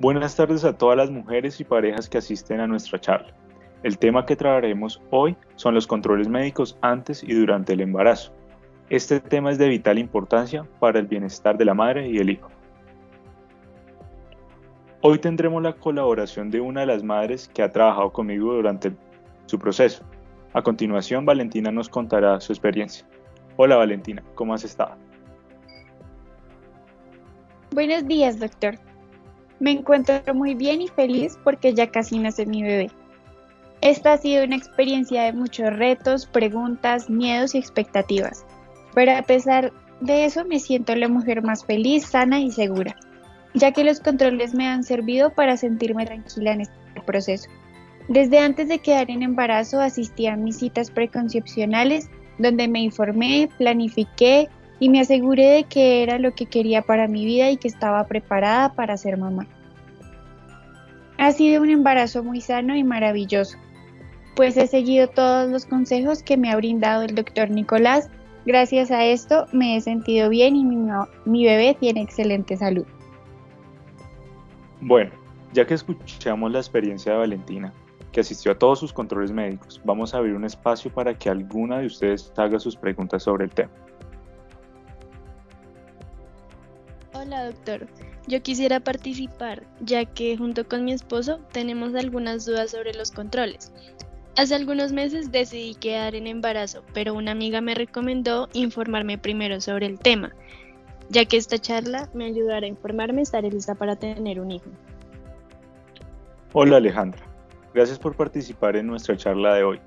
Buenas tardes a todas las mujeres y parejas que asisten a nuestra charla. El tema que trataremos hoy son los controles médicos antes y durante el embarazo. Este tema es de vital importancia para el bienestar de la madre y el hijo. Hoy tendremos la colaboración de una de las madres que ha trabajado conmigo durante su proceso. A continuación, Valentina nos contará su experiencia. Hola Valentina, ¿cómo has estado? Buenos días, doctor. Me encuentro muy bien y feliz porque ya casi nace mi bebé. Esta ha sido una experiencia de muchos retos, preguntas, miedos y expectativas, pero a pesar de eso me siento la mujer más feliz, sana y segura, ya que los controles me han servido para sentirme tranquila en este proceso. Desde antes de quedar en embarazo asistí a mis citas preconcepcionales donde me informé, planifiqué, y me aseguré de que era lo que quería para mi vida y que estaba preparada para ser mamá. Ha sido un embarazo muy sano y maravilloso, pues he seguido todos los consejos que me ha brindado el doctor Nicolás. Gracias a esto me he sentido bien y mi, bebé tiene excelente salud. Bueno, ya que escuchamos la experiencia de Valentina, que asistió a todos sus controles médicos, vamos a abrir un espacio para que alguna de ustedes haga sus preguntas sobre el tema. Hola doctor, yo quisiera participar ya que junto con mi esposo tenemos algunas dudas sobre los controles. Hace algunos meses decidí quedar en embarazo, pero una amiga me recomendó informarme primero sobre el tema, ya que esta charla me ayudará a informarme estaré lista para tener un hijo. Hola Alejandra, gracias por participar en nuestra charla de hoy.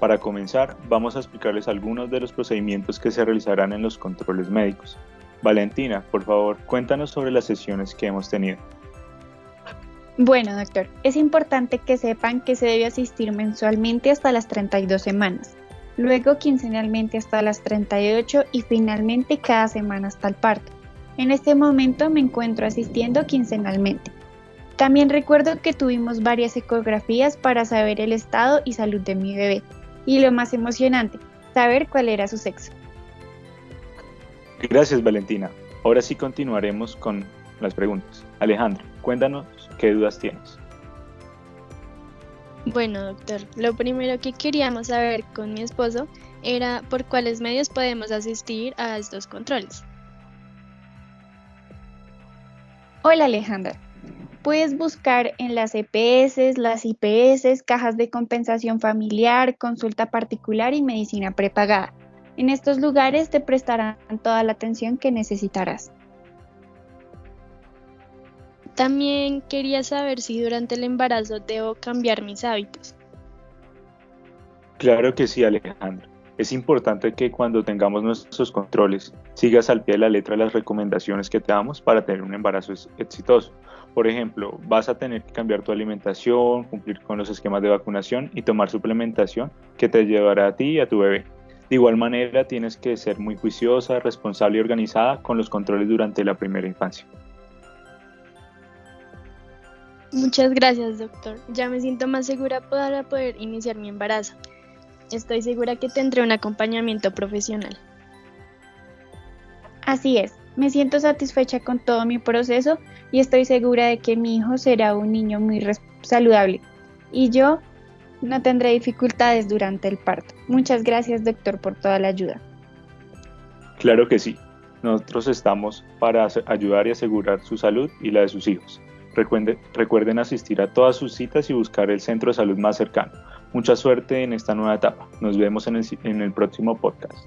Para comenzar, vamos a explicarles algunos de los procedimientos que se realizarán en los controles médicos. Valentina, por favor, cuéntanos sobre las sesiones que hemos tenido. Bueno, doctor, es importante que sepan que se debe asistir mensualmente hasta las 32 semanas, luego quincenalmente hasta las 38 y finalmente cada semana hasta el parto. En este momento me encuentro asistiendo quincenalmente. También recuerdo que tuvimos varias ecografías para saber el estado y salud de mi bebé. Y lo más emocionante, saber cuál era su sexo. Gracias Valentina. Ahora sí continuaremos con las preguntas. Alejandra, cuéntanos qué dudas tienes. Bueno, doctor, lo primero que queríamos saber con mi esposo era por cuáles medios podemos asistir a estos controles. Hola Alejandra, puedes buscar en las EPS, las IPS, cajas de compensación familiar, consulta particular y medicina prepagada. En estos lugares te prestarán toda la atención que necesitarás. También quería saber si durante el embarazo debo cambiar mis hábitos. Claro que sí, Alejandro. Es importante que cuando tengamos nuestros controles sigas al pie de la letra las recomendaciones que te damos para tener un embarazo exitoso. Por ejemplo, vas a tener que cambiar tu alimentación, cumplir con los esquemas de vacunación y tomar suplementación que te llevará a ti y a tu bebé. De igual manera, tienes que ser muy juiciosa, responsable y organizada con los controles durante la primera infancia. Muchas gracias, doctor. Ya me siento más segura para poder iniciar mi embarazo. Estoy segura que tendré un acompañamiento profesional. Así es, me siento satisfecha con todo mi proceso y estoy segura de que mi hijo será un niño muy saludable. Y yo no tendré dificultades durante el parto. Muchas gracias, doctor, por toda la ayuda. Claro que sí. Nosotros estamos para ayudar y asegurar su salud y la de sus hijos. Recuerden, asistir a todas sus citas y buscar el centro de salud más cercano. Mucha suerte en esta nueva etapa. Nos vemos en el próximo podcast.